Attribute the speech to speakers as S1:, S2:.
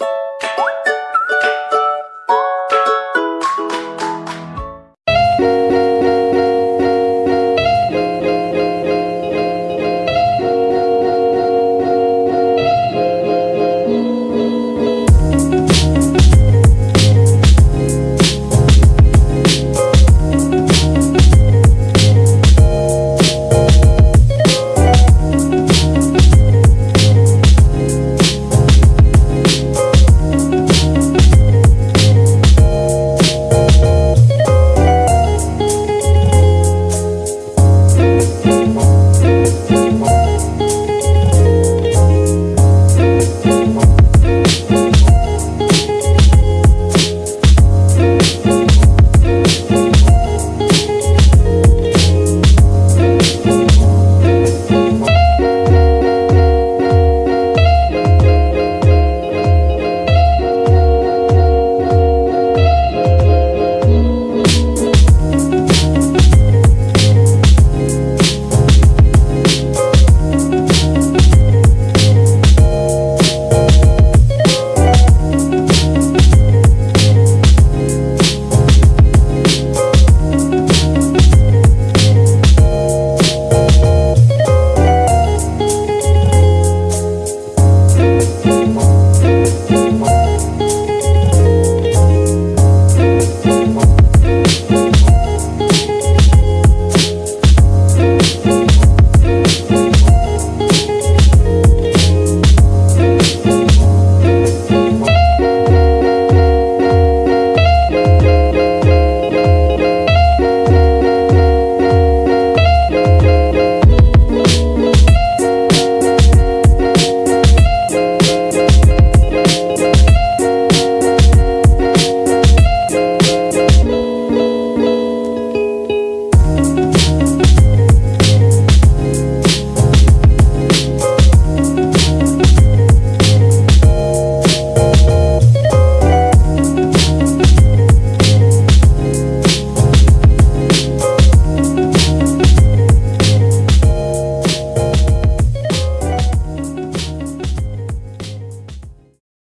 S1: you